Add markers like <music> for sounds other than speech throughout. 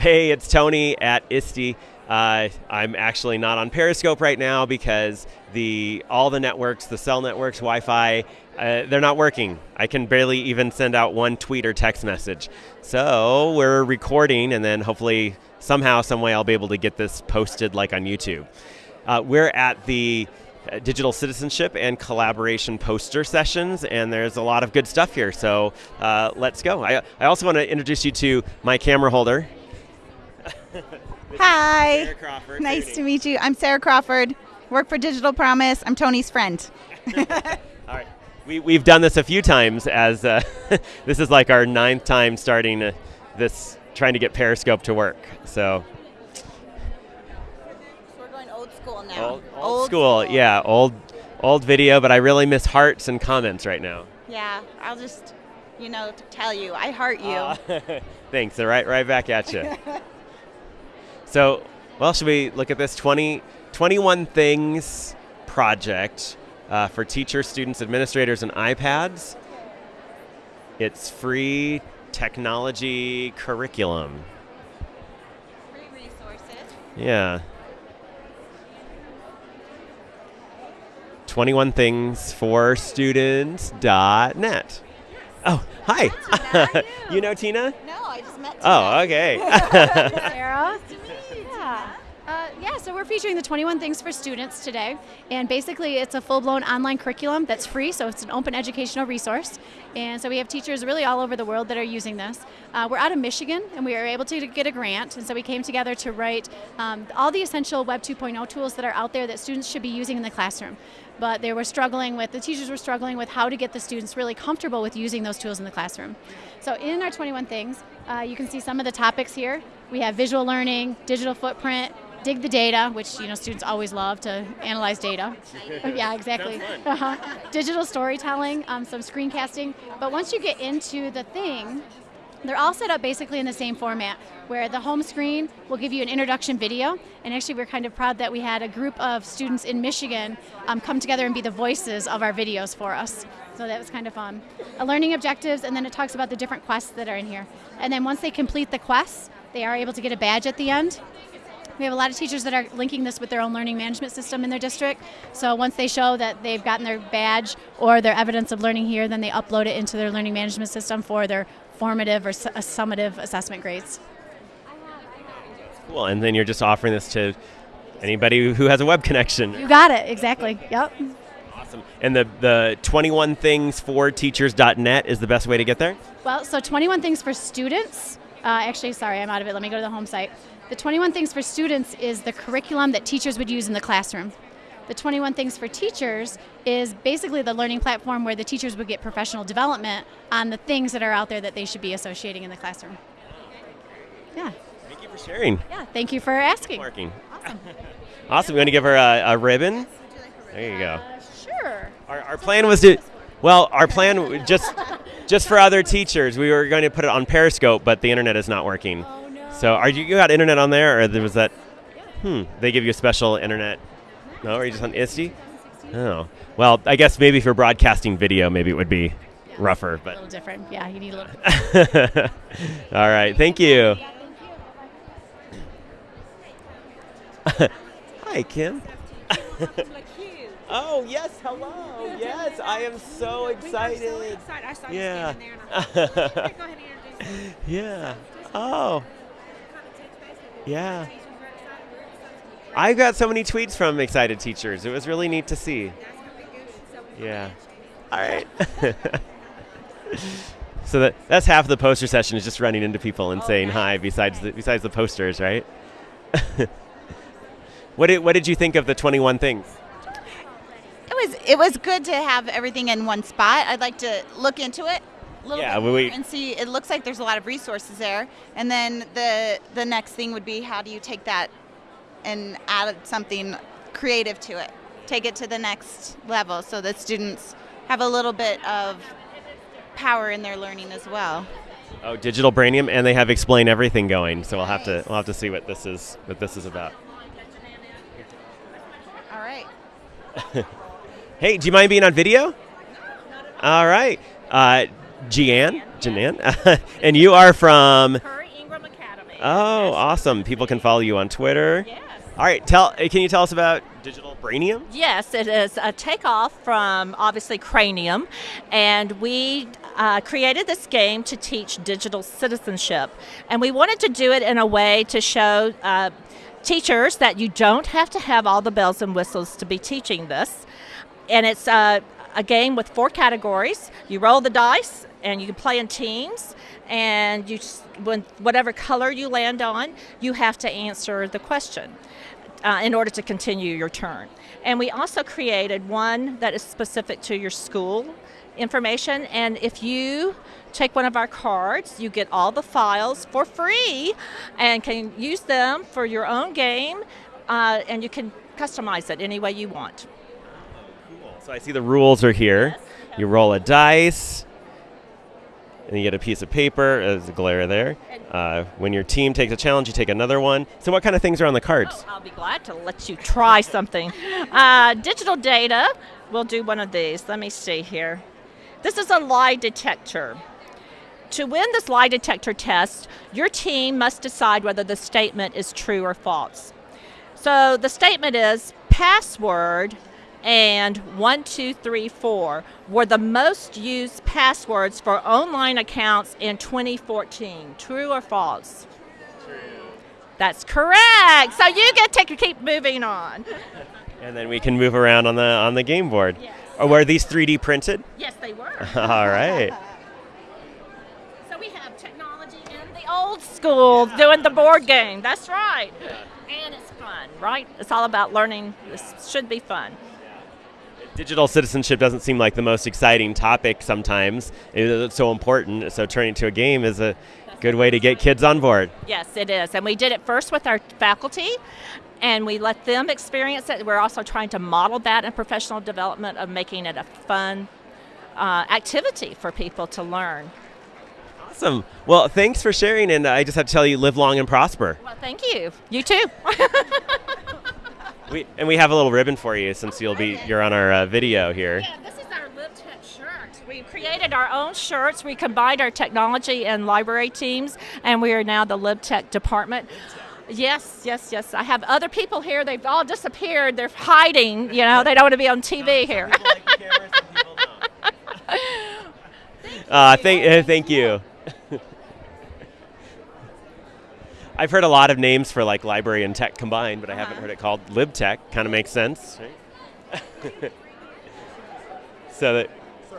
Hey, it's Tony at ISTE. Uh, I'm actually not on Periscope right now because the all the networks, the cell networks, Wi-Fi, uh, they're not working. I can barely even send out one tweet or text message. So we're recording, and then hopefully somehow, some way, I'll be able to get this posted like on YouTube. Uh, we're at the uh, digital citizenship and collaboration poster sessions, and there's a lot of good stuff here. So uh, let's go. I, I also want to introduce you to my camera holder. Hi. Sarah Crawford. Nice to meet you. I'm Sarah Crawford. Work for Digital Promise. I'm Tony's friend. <laughs> All right. We, we've done this a few times as uh, <laughs> this is like our ninth time starting uh, this, trying to get Periscope to work. So We're going old school now. old, old school, yeah, old old video, but I really miss hearts and comments right now. Yeah, I'll just, you know, tell you, I heart you. Uh, <laughs> thanks. They're right, right back at you. So, well, should we look at this 20, 21 Things project uh, for teachers, students, administrators, and iPads? It's free technology curriculum. Free resources. Yeah. 21 things for students.net. Oh, hi. Tina, you? <laughs> you know Tina? No, I just met Oh, okay. <laughs> Sarah. <laughs> Uh, yeah, so we're featuring the 21 Things for Students today. And basically, it's a full blown online curriculum that's free, so it's an open educational resource. And so we have teachers really all over the world that are using this. Uh, we're out of Michigan, and we were able to get a grant. And so we came together to write um, all the essential Web 2.0 tools that are out there that students should be using in the classroom. But they were struggling with, the teachers were struggling with how to get the students really comfortable with using those tools in the classroom. So in our 21 Things, uh, you can see some of the topics here. We have visual learning, digital footprint, dig the data, which you know students always love to analyze data. <laughs> yeah, exactly. Uh-huh. Digital storytelling, um, some screencasting. But once you get into the thing, they're all set up basically in the same format, where the home screen will give you an introduction video. And actually, we're kind of proud that we had a group of students in Michigan um, come together and be the voices of our videos for us. So that was kind of fun. A learning objectives, and then it talks about the different quests that are in here. And then once they complete the quests, they are able to get a badge at the end. We have a lot of teachers that are linking this with their own learning management system in their district. So once they show that they've gotten their badge or their evidence of learning here, then they upload it into their learning management system for their formative or su- summative assessment grades. cool. And then you're just offering this to anybody who has a web connection. You got it, exactly. Yep. Awesome. And the, the 21 things for teachers.net is the best way to get there? Well, so 21 things for students. Uh, actually, sorry, I'm out of it. Let me go to the home site. The 21 things for students is the curriculum that teachers would use in the classroom. The 21 things for teachers is basically the learning platform where the teachers would get professional development on the things that are out there that they should be associating in the classroom. Yeah. Thank you for sharing. Yeah. Thank you for asking. Marking. Awesome. <laughs> Awesome. You want to give her a, a ribbon? There you go. Uh, sure. Our, our plan was to, well, our plan just just for other teachers, we were going to put it on Periscope, but the internet is not working. Oh no. So, are you, you got internet on there, or there was that? Hmm. They give you a special internet. No, are you just on ISTE? Oh. Well, I guess maybe for broadcasting video, maybe it would be rougher, But a little different. Yeah, you need a little. <laughs> All right. Thank you. <laughs> Hi, Kim. <laughs> oh yes, hello. Yes, I am <laughs> so excited. excited. I saw you Yeah. standing there and I thought, go ahead and introduce. <laughs> Yeah. Oh, Kind of touch base with yeah. teachers. We're excited. We're excited to hear I got so many tweets from excited teachers. It was really neat to see. That's gonna be good. So we Yeah. All right. <laughs> so that that's half of the poster session is just running into people and oh, saying hi. Besides the besides the posters, right? what did what did you think of the twenty one things? It was it was good to have everything in one spot. I'd like to look into it a little Yeah, bit we- and see. It looks like there's a lot of resources there. And then the the next thing would be how do you take that and add something creative to it? Take it to the next level so that students have a little bit of power in their learning as well. Oh, digital brainium, and they have explain everything going. So we'll have to we'll have to see what this is what this is about. All right. <laughs> Hey, do you mind being on video? All right, uh, Jeanne, Jeanne, <laughs> and you are from Currey Ingram Academy. Oh, awesome. People can follow you on Twitter. Yes. All right, tell uh, can you tell us about Digital Brainium? Yes, it is a takeoff from obviously Cranium, and we uh, created this game to teach digital citizenship. And we wanted to do it in a way to show uh, teachers that you don't have to have all the bells and whistles to be teaching this. And it's uh, a game with four categories. You roll the dice, and you can play in teams. And you, just, when whatever color you land on, you have to answer the question uh, in order to continue your turn. And we also created one that is specific to your school information. And if you take one of our cards, you get all the files for free and can use them for your own game. Uh, and you can customize it any way you want. So I see the rules are here. You roll a dice, and you get a piece of paper. There's a glare there. Uh, when your team takes a challenge, you take another one. So what kind of things are on the cards? Oh, I'll be glad to let you try something. Uh, digital data, we'll do one of these. Let me see here. This is a lie detector. To win this lie detector test, your team must decide whether the statement is true or false. So the statement is password and 1234 were the most used passwords for online accounts in 2014. True or false? True. That's correct. So you get to keep moving on. <laughs> And then we can move around on the on the game board. Yes. Or were these 3D printed? Yes, they were. <laughs> All right. <laughs> So we have technology in the old school doing the board game. That's right. And it's fun, right? It's all about learning. This should be fun. Digital citizenship doesn't seem like the most exciting topic sometimes. It's so important. So turning to a game is a good way to get kids on board. Yes, it is. And we did it first with our faculty and we let them experience it. We're also trying to model that in professional development of making it a fun uh, activity for people to learn. Awesome. Well, thanks for sharing. And I just have to tell you, live long and prosper. Well, thank you. You too. <laughs> We, and we have a little ribbon for you since you'll be you're on our uh, video here. Yeah, this is our LibTech shirt. We created our own shirts. We combined our technology and library teams, and we are now the LibTech department. Yes, yes, yes. I have other people here. They've all disappeared. They're hiding. You know, they don't want to be on TV here. <laughs> Uh, thank, uh, <laughs> thank you. <laughs> I've heard a lot of names for like library and tech combined, but I haven't heard it called LibTech. Kind of makes sense. Right? <laughs> so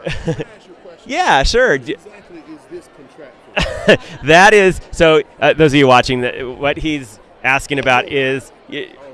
that. <laughs> yeah, sure. Exactly is this contractual? <laughs> that is so. Uh, those of you watching, that what he's asking about is, y-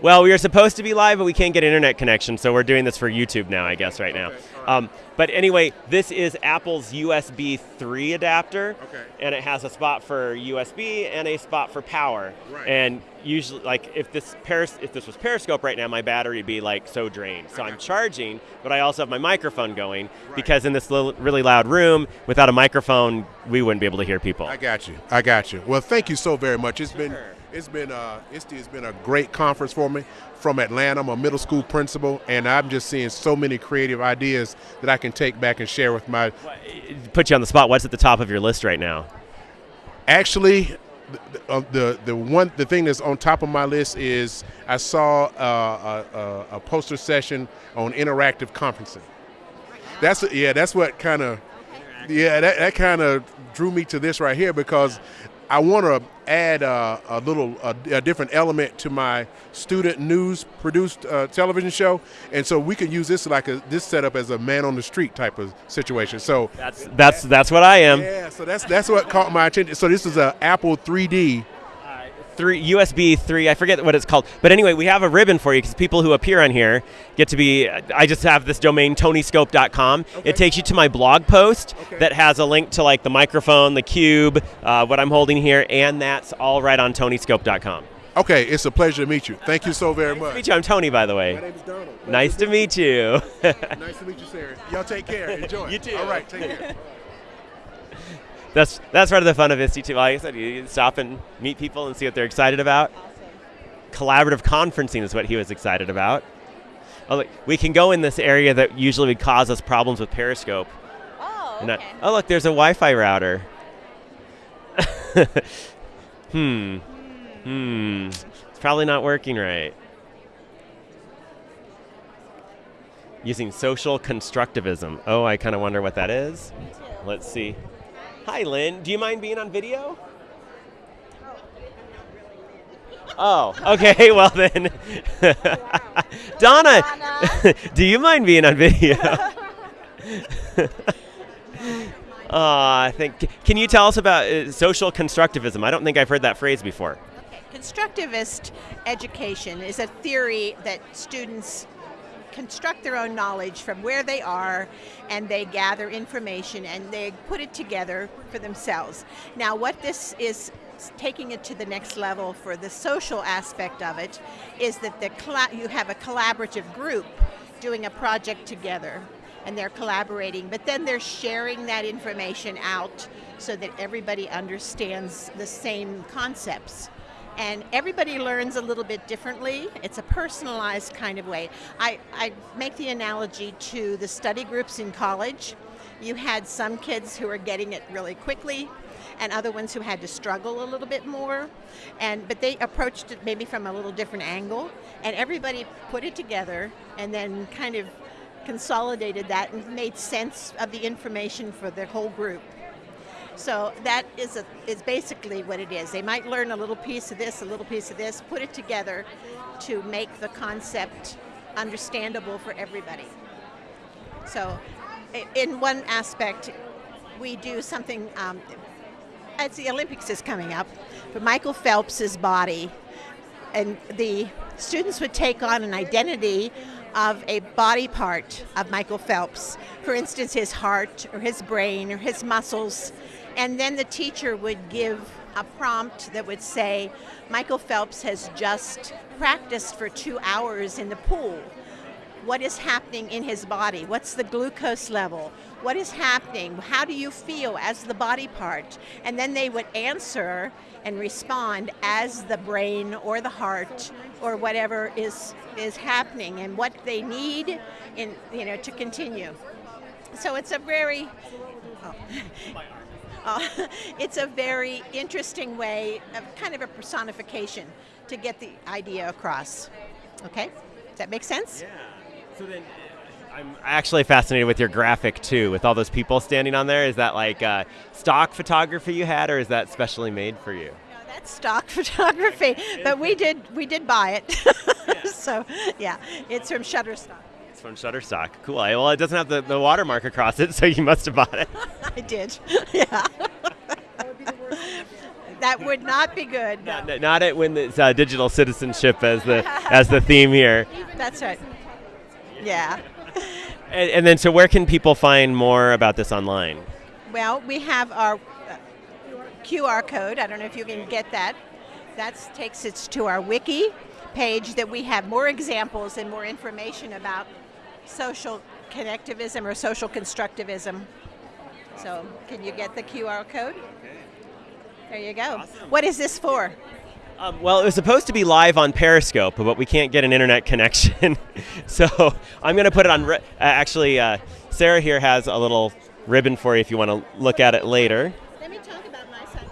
well, we are supposed to be live, but we can't get internet connection, so we're doing this for YouTube now, I guess, right now. Okay, Um, but anyway, this is Apple's USB 3 adapter, Okay. and it has a spot for USB and a spot for power. Right. And usually, like if this Peris- if this was Periscope right now, my battery would be like so drained. So I'm charging, but I also have my microphone going because in this little, really loud room, without a microphone, we wouldn't be able to hear people. I got you. I got you. Well, thank you so very much. It's been Sure. It's been uh ISTE has been a great conference for me. From Atlanta, I'm a middle school principal, and I'm just seeing so many creative ideas that I can take back and share with my. Put you on the spot. What's at the top of your list right now? Actually, the uh, the, the one the thing that's on top of my list is I saw uh, a, a, a poster session on interactive conferencing. That's yeah, that's what kind of yeah that, that kind of drew me to this right here because I want to add uh, a little a, a different element to my student news produced uh, television show, and so we can use this like a this setup as a man on the street type of situation. So That's that's that's what I am. yeah, so that's that's what caught my attention. So this is a Apple 3D. Three USB three. I forget what it's called, but anyway, we have a ribbon for you because people who appear on here get to be. I just have this domain tonyscope.com. Okay. It takes you to my blog post Okay. that has a link to like the microphone, the cube, uh, what I'm holding here, and that's all right on tonyscope.com. Okay, it's a pleasure to meet you. Thank you so very <laughs> Nice to much. meet you. I'm Tony, by the way. My name is Donald. Nice to meet you. <laughs> Nice to meet you, Sarah. Y'all take care. <laughs> Enjoy. You too. All right, take care. That's that's part of the fun of too. Like I said, you stop and meet people and see what they're excited about. Collaborative conferencing is what he was excited about. Oh, look, we can go in this area that usually would cause us problems with Periscope. Oh, And I- okay. oh, look, there's a Wi-Fi router. <laughs> hmm. Hmm. It's probably not working right. Using social constructivism. Oh, I kind of wonder what that is. Let's see. Hi, Lynn. Do you mind being on video? Oh, okay. <laughs> Well then, <laughs> Donna, <laughs> do you mind being on video? Aw, I think. Can you tell us about uh, social constructivism? I don't think I've heard that phrase before. Constructivist education is a theory that students construct their own knowledge from where they are and they gather information and they put it together for themselves. Now, what this is taking it to the next level for the social aspect of it is that the you have a collaborative group doing a project together and they're collaborating, but then they're sharing that information out so that everybody understands the same concepts. And everybody learns a little bit differently. It's a personalized kind of way. I, I make the analogy to the study groups in college. You had some kids who were getting it really quickly, and other ones who had to struggle a little bit more. And but they approached it maybe from a little different angle, and everybody put it together and then kind of consolidated that and made sense of the information for the whole group. So that is a, is basically what it is. They might learn a little piece of this, a little piece of this, put it together to make the concept understandable for everybody. So, in one aspect, we do something. Um, as the Olympics is coming up, for Michael Phelps's body, and the students would take on an identity of a body part of Michael Phelps. For instance, his heart or his brain or his muscles. And then the teacher would give a prompt that would say, Michael Phelps has just practiced for two hours in the pool. What is happening in his body? What's the glucose level? What is happening? How do you feel as the body part? And then they would answer and respond as the brain or the heart or whatever is is happening and what they need in you know to continue. So it's a very oh. Uh, <laughs> it's a very interesting way of kind of a personification to get the idea across okay does that make sense Yeah. So then, uh, I'm actually fascinated with your graphic too, with all those people standing on there. Is that like uh, stock photography you had, or is that specially made for you? No, that's stock <laughs> photography, but we did we did buy it. <laughs> so yeah, it's from Shutterstock. It's from Shutterstock. Cool. Well, it doesn't have the, the watermark across it, so you must have bought it. I did. <laughs> Yeah. that would not be good. no. Not, not it when it's uh, digital citizenship as the as the theme here. That's right. Yeah. And, and then, so where can people find more about this online? Well, we have our uh, QR code. I don't know if you can get that. That takes us to our wiki page that we have more examples and more information about social connectivism or social constructivism. So, can you get the QR code? There you go. What is this for? Um, well, it was supposed to be live on Periscope, but we can't get an internet connection. <laughs> so I'm going to put it on. Uh, actually, uh, Sarah here has a little ribbon for you if you want to look at it later. Let me talk about my side.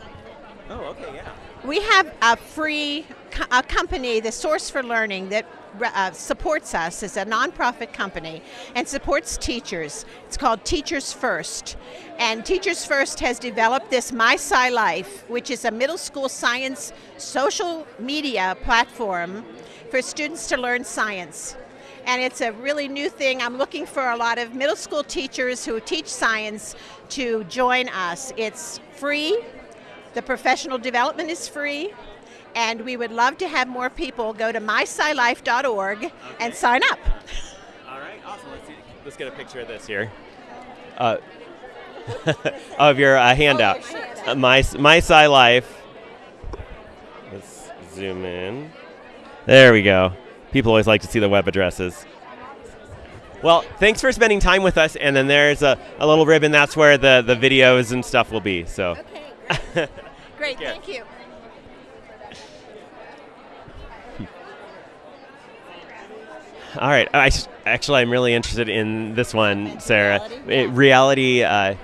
Oh, okay, yeah. We have a free a company, the Source for Learning, that uh, supports us as a nonprofit company and supports teachers. It's called Teachers First. And Teachers First has developed this My Sci Life, which is a middle school science social media platform for students to learn science. And it's a really new thing. I'm looking for a lot of middle school teachers who teach science to join us. It's free. The professional development is free, and we would love to have more people go to myscilife.org and sign up. All right, awesome. Let's, see. Let's get a picture of this here. Uh, <laughs> of your uh, handout. Uh, my my. Let's zoom in. There we go. People always like to see the web addresses. Well, thanks for spending time with us. And then there's a, a little ribbon. That's where the, the videos and stuff will be. So. Okay, <laughs> great. Thank you. All right. I, s- actually, I'm really interested in this one, Sarah. reality? Eh, reality uh,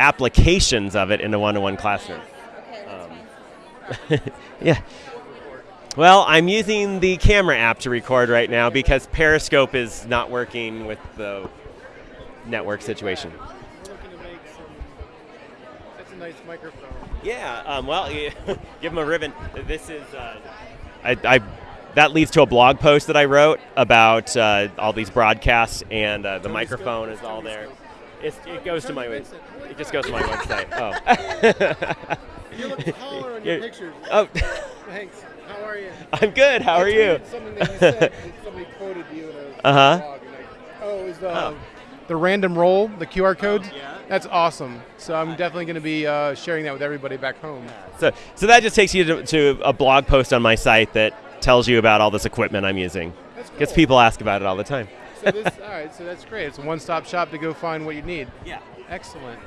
applications of it in a one-to-one classroom. Um, <laughs> yeah. Well, I'm using the camera app to record right now because Periscope is not working with the network situation. looking to make some. That's a nice microphone. Yeah. Um, well, <laughs> give them a ribbon. This is. Uh, I, I. That leads to a blog post that I wrote about uh, all these broadcasts, and uh, the microphone is all there. It's, it goes to my. It just goes to my website. <laughs> Oh. <laughs> You look taller on your <laughs> pictures. oh. Thanks. How are you? I'm good. How are you? Something that you said. somebody quoted you in a Uh-huh. blog. I, oh, it was the, Oh. the random roll, the QR code. That's awesome. So I'm definitely going to be uh, sharing that with everybody back home. So, so that just takes you to, to a blog post on my site that tells you about all this equipment I'm using. That's Because cool. people ask about it all the time. So this, all right. So that's great. It's a one-stop shop to go find what you need. Yeah. Excellent.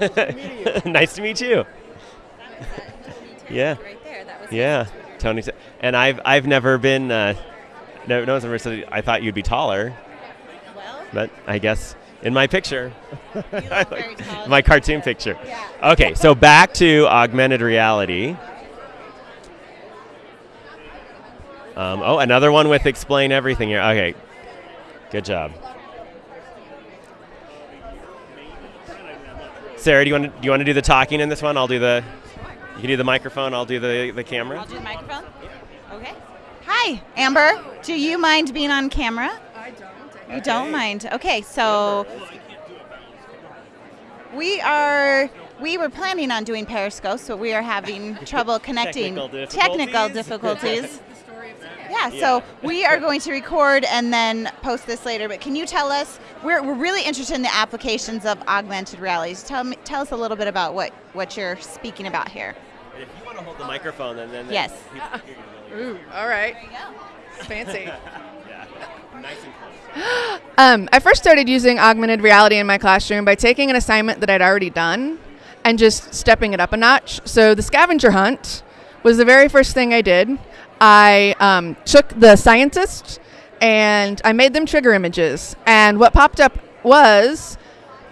<laughs> nice to meet you. <laughs> Yeah. Right there. That was Yeah, Tony. And I've I've never been. Uh, no, no one's ever said. I thought you'd be taller, Well, but I guess in my picture, you look <laughs> very tall. my cartoon picture. Yeah. Okay, so back to augmented reality. Um, oh, another one with explain everything here. Okay, good job. Sarah, do you want to do you want to do the talking in this one? I'll do the. You can do the microphone. I'll do the the camera. I'll do the microphone. Okay. Hi, Amber. Do you mind being on camera? I don't. You don't mind. Okay, so we are we were planning on doing Periscope, but we are having <laughs> trouble connecting. Technical Technical difficulties. <laughs> difficulties. Yeah, so we are going to record and then post this later. But can you tell us? We're, we're really interested in the applications of augmented realities. Tell me, tell us a little bit about what what you're speaking about here. If you want to hold the microphone, then then Yes. Ooh, all right. Fancy. <laughs> yeah, nice and close. <gasps> Um, I first started using augmented reality in my classroom by taking an assignment that I'd already done and just stepping it up a notch. So the scavenger hunt was the very first thing I did. I um, took the scientists and I made them trigger images. And what popped up was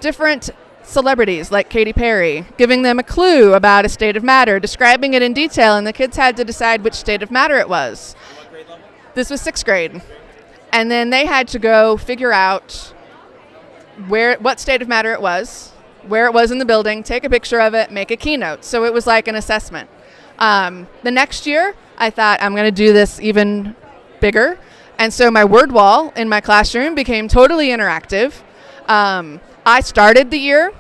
different celebrities like Katy Perry, giving them a clue about a state of matter, describing it in detail, and the kids had to decide which state of matter it was. This was sixth grade. And then they had to go figure out where what state of matter it was, where it was in the building, take a picture of it, make a keynote. So it was like an assessment. Um, the next year, I thought I'm going to do this even bigger, and so my word wall in my classroom became totally interactive. Um, I started the year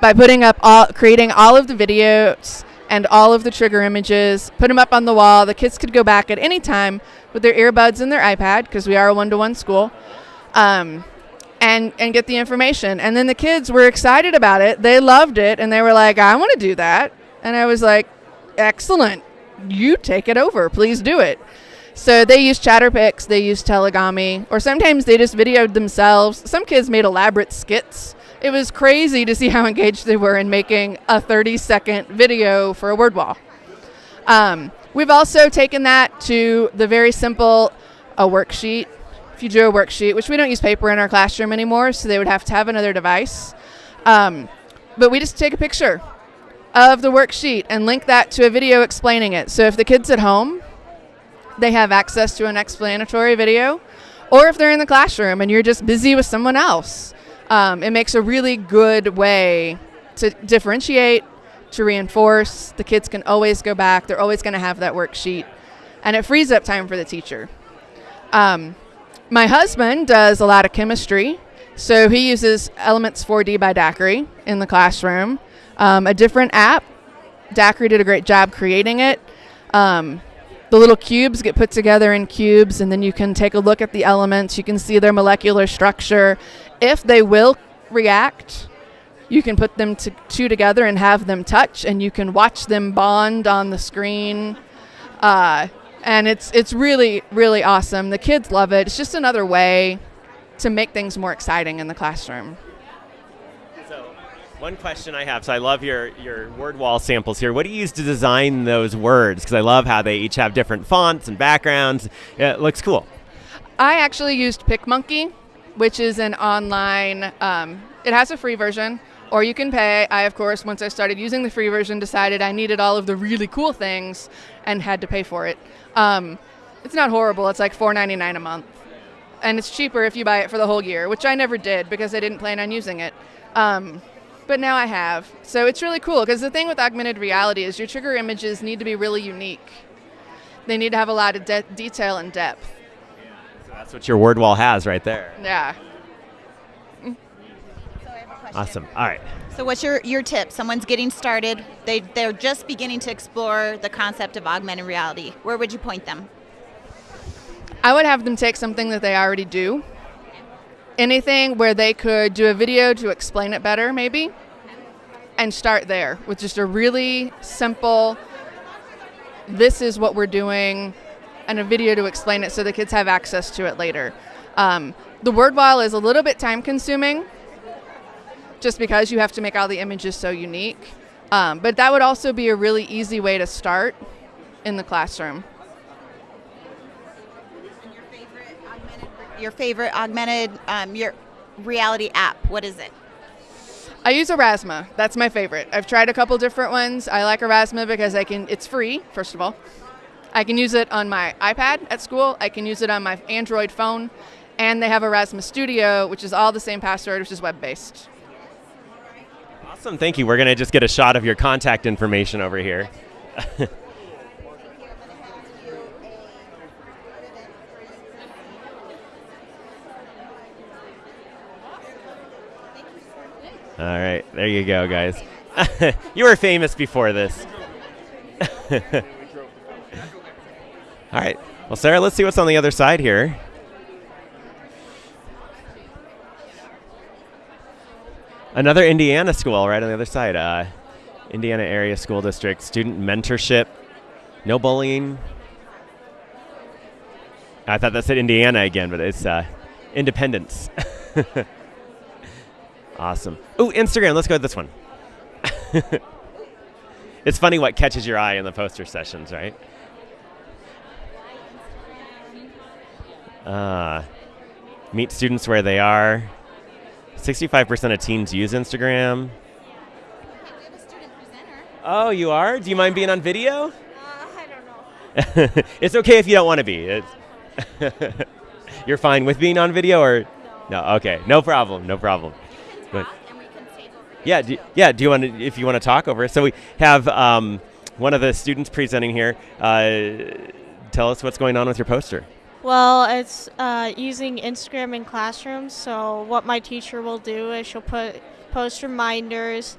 by putting up all, creating all of the videos and all of the trigger images, put them up on the wall. The kids could go back at any time with their earbuds and their iPad because we are a one-to-one school. Um, and and get the information. And then the kids were excited about it. They loved it and they were like, "I want to do that." And I was like, "Excellent. You take it over. Please do it." So they used Chatterpix, they used Tellagami, or sometimes they just videoed themselves. Some kids made elaborate skits. It was crazy to see <laughs> how engaged they were in making a 30 second video for a word wall. Um, we've also taken that to the very simple a worksheet. If you drew a worksheet, which we don't use paper in our classroom anymore, so they would have to have another device. Um, but we just take a picture of the worksheet and link that to a video explaining it. So if the kids at home, they have access to an explanatory video, or if they're in the classroom and you're just busy with someone else, um, it makes a really good way to differentiate, to reinforce. The kids can always go back, they're always going to have that worksheet, and it frees up time for the teacher. Um, my husband does a lot of chemistry, so he uses Elements 4D by DAQRI in the classroom. Um, a different app. DAQRI did a great job creating it. Um, the little cubes get put together in cubes, and then you can take a look at the elements. You can see their molecular structure. If they will react, you can put them to, two together and have them touch, and you can watch them bond on the screen. Uh, and it's it's really really awesome. The kids love it. It's just another way to make things more exciting in the classroom. One question I have. So, I love your your word wall samples here. What do you use to design those words? Because I love how they each have different fonts and backgrounds. It looks cool. I actually used PicMonkey, which is an online. Um, it has a free version, or you can pay. I, of course, once I started using the free version, decided I needed all of the really cool things and had to pay for it. Um, it's not horrible. It's like $4.99 a month, and it's cheaper if you buy it for the whole year, which I never did because I didn't plan on using it. Um, but now I have. So it's really cool because the thing with augmented reality is your trigger images need to be really unique. They need to have a lot of de- detail and depth. So that's what your word wall has right there. Yeah. Awesome. All right. So what's your, your tip? Someone's getting started. They they're just beginning to explore the concept of augmented reality. Where would you point them? I would have them take something that they already do. Anything where they could do a video to explain it better, maybe, and start there with just a really simple, this is what we're doing, and a video to explain it so the kids have access to it later. Um, the word wall is a little bit time consuming just because you have to make all the images so unique. Um, but that would also be a really easy way to start in the classroom. Your favorite augmented um, your reality app? What is it? I use Aurasma. That's my favorite. I've tried a couple different ones. I like Aurasma because I can. It's free, first of all. I can use it on my iPad at school. I can use it on my Android phone, and they have Aurasma Studio, which is all the same password, which is web-based. Awesome. Thank you. We're going to just get a shot of your contact information over here. <laughs> All right, there you go, guys. <laughs> you were famous before this. <laughs> All right. Well, Sarah, let's see what's on the other side here. Another Indiana school right on the other side. Uh, Indiana Area School District, student mentorship, no bullying. I thought that said Indiana again, but it's uh, independence. <laughs> awesome. Oh, Instagram. Let's go with this one. <laughs> it's funny what catches your eye in the poster sessions, right? Uh, meet students where they are. 65% of teens use Instagram. Oh, you are? Do you mind being on video? Uh, I don't know. <laughs> it's okay if you don't want to be. It's <laughs> You're fine with being on video or no? Okay, no problem, no problem. But yeah, do, yeah. Do you want to? If you want to talk over, so we have um, one of the students presenting here. Uh, tell us what's going on with your poster. Well, it's uh, using Instagram in classrooms. So what my teacher will do is she'll put post reminders.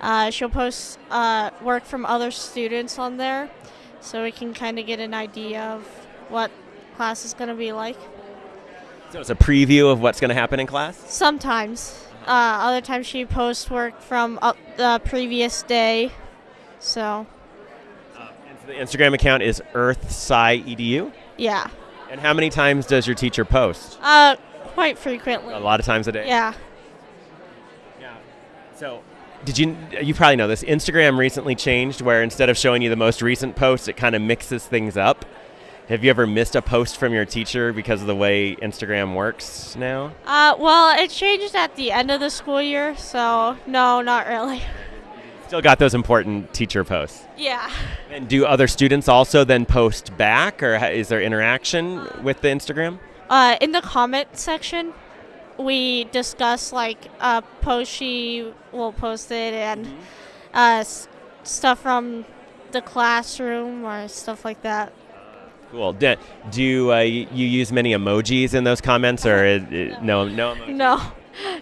Uh, she'll post uh, work from other students on there, so we can kind of get an idea of what class is going to be like. So it's a preview of what's going to happen in class. Sometimes, uh, other times she posts work from uh, the previous day. So And so the Instagram account is EarthSci.edu. yeah, And how many times does your teacher post? uh, quite frequently. A lot of times a day. Yeah. So, did you you probably know this? Instagram recently changed where instead of showing you the most recent posts, it kind of mixes things up. Have you ever missed a post from your teacher because of the way Instagram works now? Uh, well, it changed at the end of the school year, so no, not really. Still got those important teacher posts. Yeah. And do other students also then post back, or is there interaction with the Instagram? Uh, in the comment section, we discuss like a post she will post it and uh, s- stuff from the classroom or stuff like that. Cool. Do, do uh, you use many emojis in those comments, or is, no? No. Emojis? No,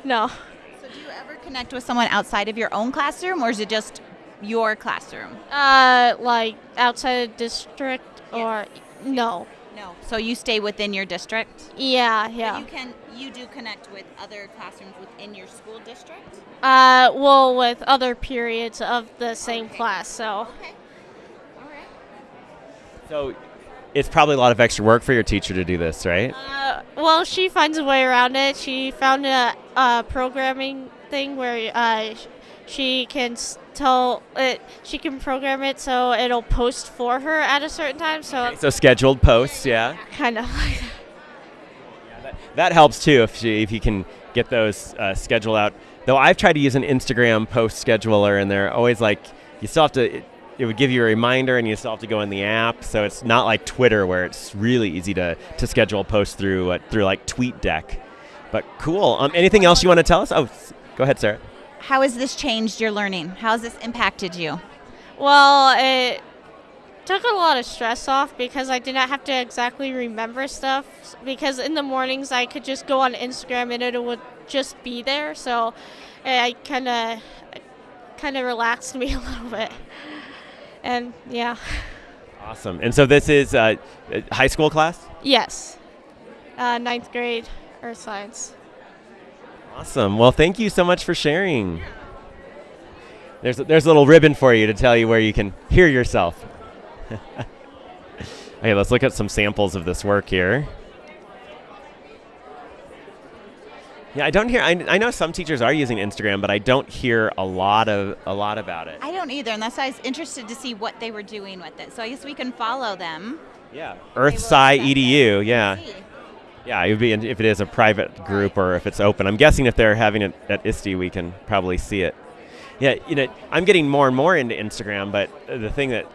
no. So do you ever connect with someone outside of your own classroom, or is it just your classroom? Uh, like outside of district or no? No. So you stay within your district. Yeah, But yeah. you can you do connect with other classrooms within your school district. Uh, well, with other periods of the same class, so. So, it's probably a lot of extra work for your teacher to do this, right? Uh, well, she finds a way around it. She found a, a programming thing where uh, she can tell it. She can program it so it'll post for her at a certain time. So So scheduled posts, yeah. kind of like That helps too if she, if you can get those uh, scheduled out. Though I've tried to use an Instagram post scheduler, and they're always like, you still have to. It, it would give you a reminder, and you still have to go in the app. So it's not like Twitter, where it's really easy to, to schedule posts through uh, through like TweetDeck. But cool. Um, anything else you want to tell us? Oh, go ahead, Sarah. How has this changed your learning? How has this impacted you? Well, it took a lot of stress off because I did not have to exactly remember stuff. Because in the mornings I could just go on Instagram and it would just be there. So I kind of kind of relaxed me <laughs> a little bit. And yeah, Awesome. And so this is uh, a high school class. yes, uh, ninth grade earth science. Awesome. Well, thank you so much for sharing. There's a, there's a little ribbon for you to tell you where you can hear yourself. <laughs> okay, let's look at some samples of this work here. Yeah, I don't hear. I, I know some teachers are using Instagram, but I don't hear a lot of a lot about it. I don't either, and that's why I was interested to see what they were doing with it. So I guess we can follow them. Yeah, Earthsci. Edu. Yeah, See. yeah. It would be if it is a private group or if it's open. I'm guessing if they're having it at ISTE, we can probably see it. Yeah, you know, I'm getting more and more into Instagram, but the thing that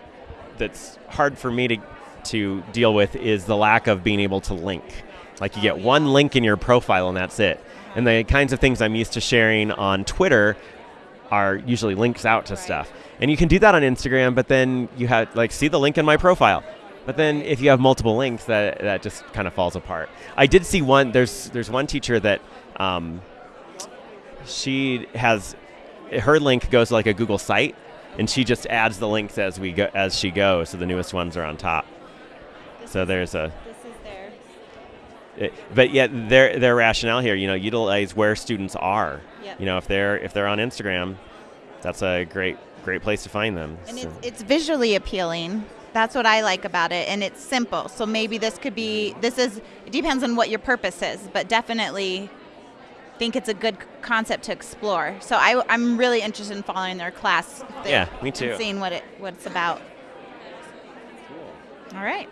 that's hard for me to to deal with is the lack of being able to link. Like you get oh, one link in your profile and that's it. And the kinds of things I'm used to sharing on Twitter are usually links out to stuff. And you can do that on Instagram, but then you have like see the link in my profile. But then if you have multiple links, that that just kind of falls apart. I did see one. There's there's one teacher that um, she has her link goes to like a Google site, and she just adds the links as we go as she goes. So the newest ones are on top. So there's a This is their. it- Eh, but yet their their rationale here, you know, utilize where students are. Yep. You know, if they're if they're on Instagram, that's a great great place to find them. And So- it's, it's visually appealing. That's what I like about it, and it's simple. So maybe this could be. This is. It depends on what your purpose is, but definitely think it's a good concept to explore. So I, I'm really interested in following their class. Yeah, me and too. seeing what it what it's about. All right.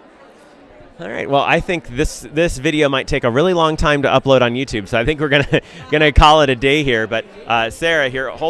All right. Well, I think this this video might take a really long time to upload on YouTube, so I think we're gonna <laughs> gonna call it a day here. But uh, Sarah, here.